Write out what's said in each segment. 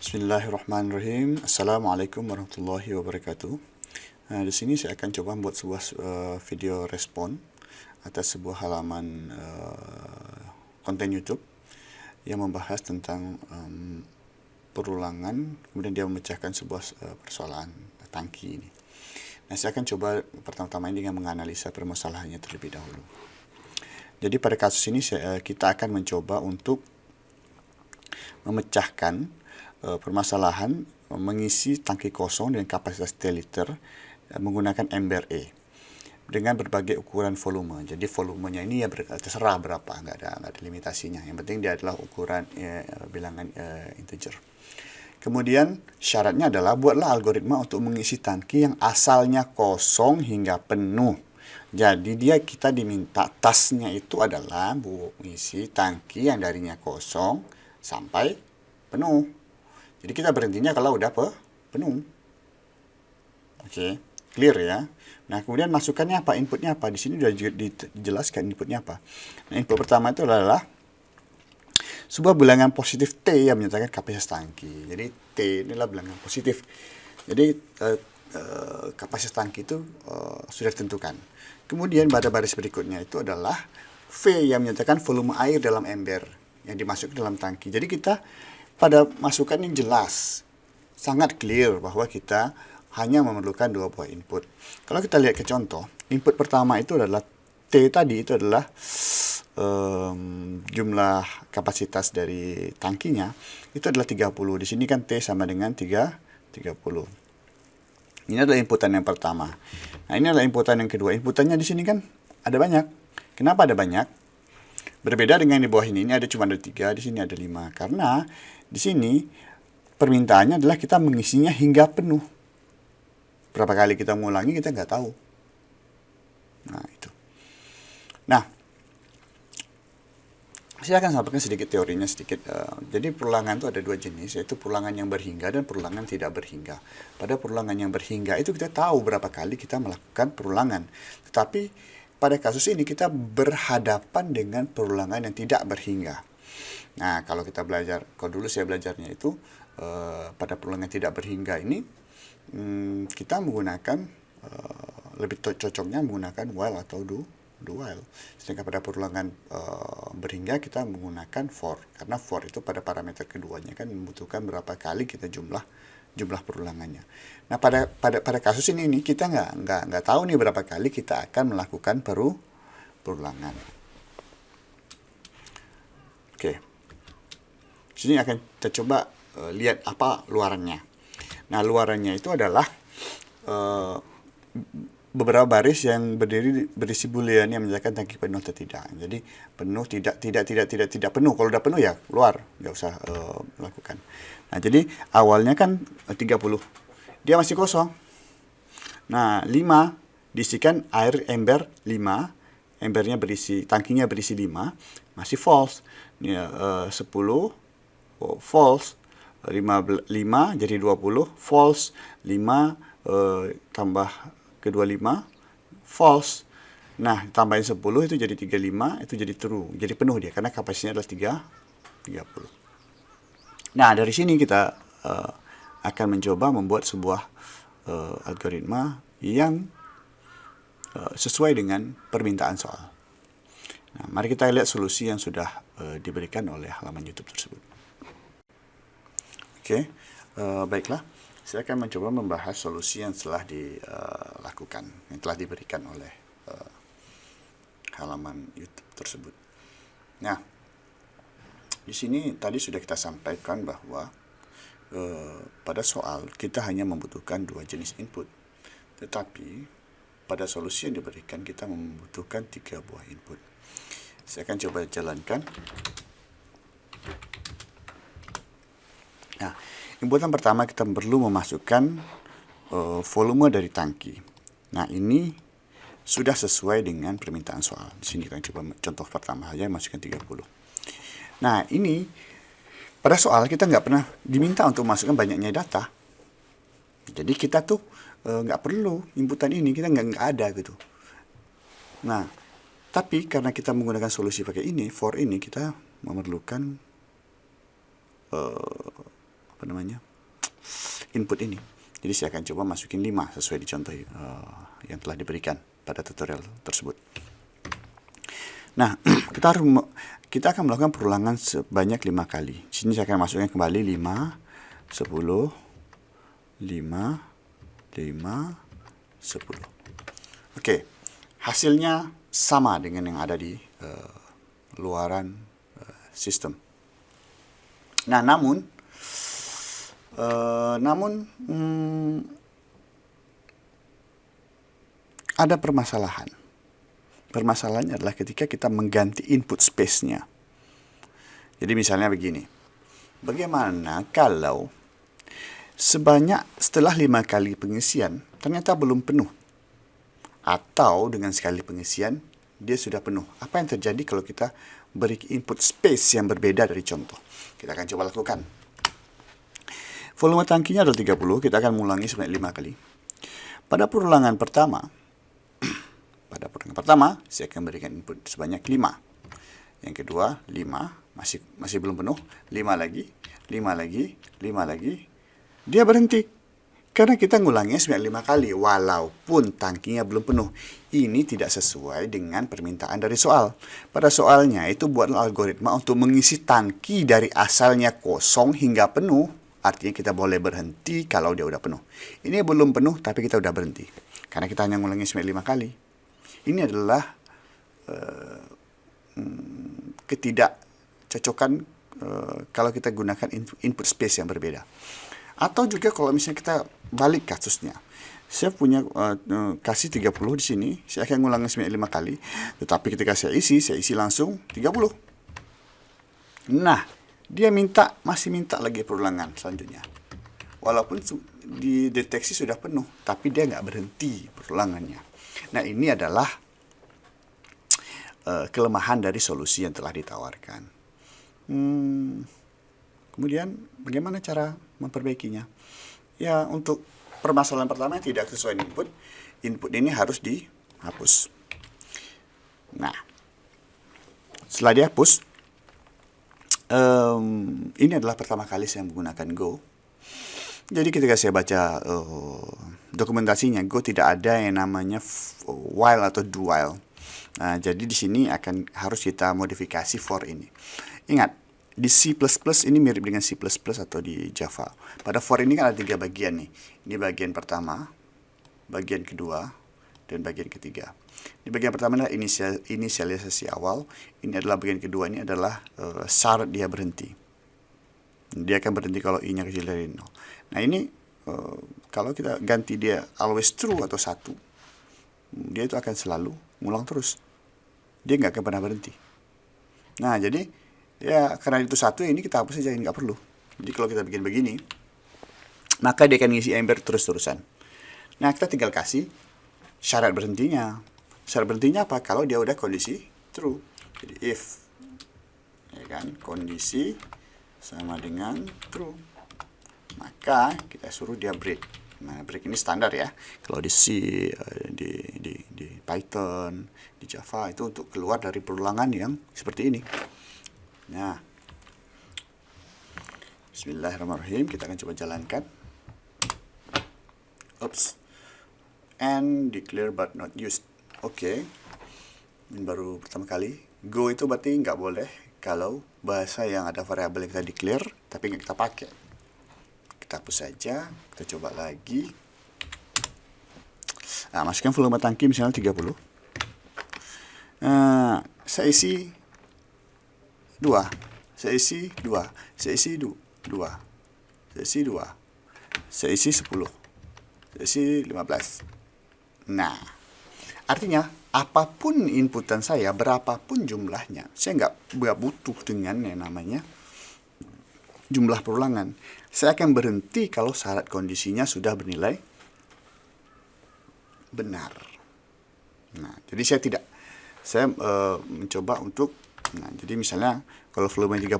Bismillahirrahmanirrahim. Assalamualaikum warahmatullahi wabarakatuh. Nah, di sini saya akan coba membuat sebuah uh, video respon atas sebuah halaman uh, konten YouTube yang membahas tentang um, perulangan, kemudian dia memecahkan sebuah uh, persoalan tangki ini. Nah, saya akan coba pertama-tama ini dengan menganalisa permasalahannya terlebih dahulu. Jadi pada kasus ini saya, kita akan mencoba untuk memecahkan permasalahan mengisi tangki kosong dengan kapasitas T liter uh, menggunakan ember E dengan berbagai ukuran volume. Jadi volumenya ini ya ber, terserah berapa, nggak ada nggak ada limitasinya. Yang penting dia adalah ukuran bilangan integer. Kemudian syaratnya adalah buatlah algoritma untuk mengisi tangki yang asalnya kosong hingga penuh. Jadi dia kita diminta tasnya itu adalah mengisi tangki yang darinya kosong sampai penuh. Jadi kita berhentinya kalau udah pe penuh. Oke, clear ya. Nah, kemudian masukannya apa? Inputnya apa? Di sini sudah dijelaskan inputnya apa. Nah, input pertama itu adalah sebuah bilangan positif T yang menyatakan kapasitas tangki. Jadi T inilah bilangan positif. Jadi uh, uh, kapasitas tangki itu uh, sudah ditentukan. Kemudian pada baris berikutnya itu adalah V yang menyatakan volume air dalam ember yang dimasukkan dalam tangki. Jadi kita pada masukan ini jelas, sangat clear bahwa kita hanya memerlukan dua buah input. Kalau kita lihat ke contoh, input pertama itu adalah T tadi itu adalah um, jumlah kapasitas dari tangkinya itu adalah 30. Di sini kan T sama dengan 3 30. Ini adalah inputan yang pertama. Nah, ini adalah inputan yang kedua. Inputannya di sini kan ada banyak. Kenapa ada banyak? Berbeda dengan di bawah ini, ini ada cuma ada tiga, di sini ada lima. Karena di sini permintaannya adalah kita mengisinya hingga penuh. Berapa kali kita mengulangi kita nggak tahu. Nah itu. Nah, saya akan sampaikan sedikit teorinya sedikit. Uh, jadi perulangan itu ada dua jenis, yaitu perulangan yang berhingga dan perulangan tidak berhingga. Pada perulangan yang berhingga itu kita tahu berapa kali kita melakukan perulangan. Tetapi pada kasus ini kita berhadapan dengan perulangan yang tidak berhingga. Nah, kalau kita belajar, kalau dulu saya belajarnya itu uh, pada perulangan tidak berhingga ini, um, kita menggunakan uh, lebih cocoknya menggunakan while atau do do while. Sedangkan pada perulangan uh, berhingga kita menggunakan for, karena for itu pada parameter keduanya kan membutuhkan berapa kali kita jumlah jumlah perulangannya. Nah pada pada pada kasus ini ini kita nggak nggak nggak tahu nih berapa kali kita akan melakukan peru perulangan. Oke. Sini akan kita coba uh, lihat apa luarannya. Nah, luarannya itu adalah uh, beberapa baris yang berdiri berisi boolean yang menjelaskan tangki penuh atau tidak. Jadi penuh tidak tidak tidak tidak tidak penuh. Kalau udah penuh ya keluar, nggak usah uh, melakukan. Nah, jadi awalnya kan 30. Dia masih kosong. Nah, 5 diisikan air ember 5. Embernya berisi, tangkinya berisi 5, masih false. Ini uh, 10 oh, false 5, 5 jadi 20 false 5 uh, tambah kedua 5 false. Nah tambahin 10 itu jadi 35 itu jadi true jadi penuh dia karena kapasitasnya adalah 3 30 nah dari sini kita uh, akan mencoba membuat sebuah uh, algoritma yang uh, sesuai dengan permintaan soal. Nah mari kita lihat solusi yang sudah uh, diberikan oleh halaman YouTube tersebut. Oke, uh, baiklah. Saya akan mencoba membahas solusi yang telah dilakukan, yang telah diberikan oleh uh, halaman YouTube tersebut. Nah, di sini tadi sudah kita sampaikan bahwa uh, pada soal kita hanya membutuhkan dua jenis input, tetapi pada solusi yang diberikan kita membutuhkan tiga buah input. Saya akan coba jalankan. Nah, inputan pertama kita perlu memasukkan uh, volume dari tangki. Nah, ini sudah sesuai dengan permintaan soal. Di sini kita coba contoh pertama saja masukkan 30. Nah, ini pada soal kita nggak pernah diminta untuk masukkan banyaknya data. Jadi kita tuh eh, nggak uh, perlu inputan ini, kita nggak nggak ada gitu. Nah, tapi karena kita menggunakan solusi pakai ini, for ini kita memerlukan uh, apa namanya input ini. Jadi saya akan coba masukin 5 sesuai di contoh uh, yang telah diberikan pada tutorial tersebut. Nah, kita harus kita akan melakukan perulangan sebanyak 5 kali. Di sini saya akan masukkan kembali 5 10 5 5 10. Oke. Hasilnya sama dengan yang ada di uh, luaran uh, sistem. Nah, namun uh, namun hmm, ada permasalahan. Permasalahannya adalah ketika kita mengganti input space-nya. Jadi misalnya begini. Bagaimana kalau sebanyak setelah lima kali pengisian ternyata belum penuh? Atau dengan sekali pengisian dia sudah penuh. Apa yang terjadi kalau kita beri input space yang berbeda dari contoh? Kita akan coba lakukan. Volume tangkinya adalah 30, kita akan mengulangi sebanyak 5 kali. Pada perulangan pertama, pada perulangan pertama, saya akan berikan input sebanyak 5. Yang kedua, 5, masih masih belum penuh, 5 lagi, 5 lagi, 5 lagi. Dia berhenti. Karena kita ngulangnya sebanyak 5 kali, walaupun tangkinya belum penuh. Ini tidak sesuai dengan permintaan dari soal. Pada soalnya itu buat algoritma untuk mengisi tangki dari asalnya kosong hingga penuh Artinya kita boleh berhenti kalau dia udah penuh. Ini belum penuh tapi kita udah berhenti. Karena kita hanya ngulangi sampai lima kali. Ini adalah uh, ketidakcocokan uh, kalau kita gunakan input space yang berbeda. Atau juga kalau misalnya kita balik kasusnya. Saya punya uh, kasih 30 di sini, saya akan ngulangi sampai lima kali. Tetapi ketika saya isi, saya isi langsung 30. Nah, dia minta masih minta lagi perulangan selanjutnya. Walaupun dideteksi sudah penuh tapi dia nggak berhenti perulangannya. Nah ini adalah uh, kelemahan dari solusi yang telah ditawarkan. Hmm, kemudian bagaimana cara memperbaikinya? Ya untuk permasalahan pertama yang tidak sesuai input input ini harus dihapus. Nah setelah dihapus um, ini adalah pertama kali saya menggunakan Go. Jadi ketika saya baca uh, dokumentasinya, Go tidak ada yang namanya while atau do while. Nah, jadi di sini akan harus kita modifikasi for ini. Ingat, di C++ ini mirip dengan C++ atau di Java. Pada for ini kan ada tiga bagian nih. Ini bagian pertama, bagian kedua, dan bagian ketiga. Di bagian pertama adalah inisial, inisialisasi awal. Ini adalah bagian kedua ini adalah uh, syarat dia berhenti. Dia akan berhenti kalau i-nya kecil dari 0. Nah ini uh, kalau kita ganti dia always true atau satu, dia itu akan selalu ngulang terus. Dia nggak akan pernah berhenti. Nah jadi ya karena itu satu ini kita hapus saja ini nggak perlu. Jadi kalau kita bikin begini, maka dia akan ngisi ember terus-terusan. Nah kita tinggal kasih syarat berhentinya. Syarat berhentinya apa? Kalau dia udah kondisi true. Jadi if ya kan kondisi sama dengan true. Maka kita suruh dia break. Nah, break ini standar ya. Kalau di C, eh, di, di, di Python, di Java itu untuk keluar dari perulangan yang seperti ini. Nah, Bismillahirrahmanirrahim. Kita akan coba jalankan. Oops. And declare but not used. Oke, okay. ini baru pertama kali. Go itu berarti nggak boleh kalau bahasa yang ada variabel yang kita declare tapi nggak kita pakai. Kita hapus saja, kita coba lagi. Nah, masukkan volume tangki misalnya 30. Nah, saya isi 2. Saya isi 2. Saya isi 2. Saya isi 2. Saya isi 10. Saya isi 15. Nah, Artinya, apa pun inputan saya, berapapun jumlahnya, saya nggak butuh dengan yang namanya jumlah perulangan. Saya akan berhenti kalau syarat kondisinya sudah bernilai benar. Nah, jadi saya tidak, saya e, mencoba untuk, nah, jadi misalnya kalau volume 30,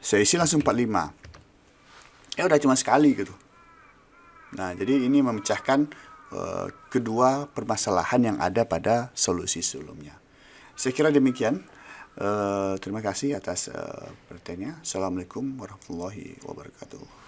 saya isi langsung 45. Ya udah cuma sekali gitu. Nah, jadi ini memecahkan Eh, kedua permasalahan yang ada pada solusi sebelumnya. Saya kira demikian. Uh, terima kasih atas uh, perhatiannya. Assalamualaikum warahmatullahi wabarakatuh.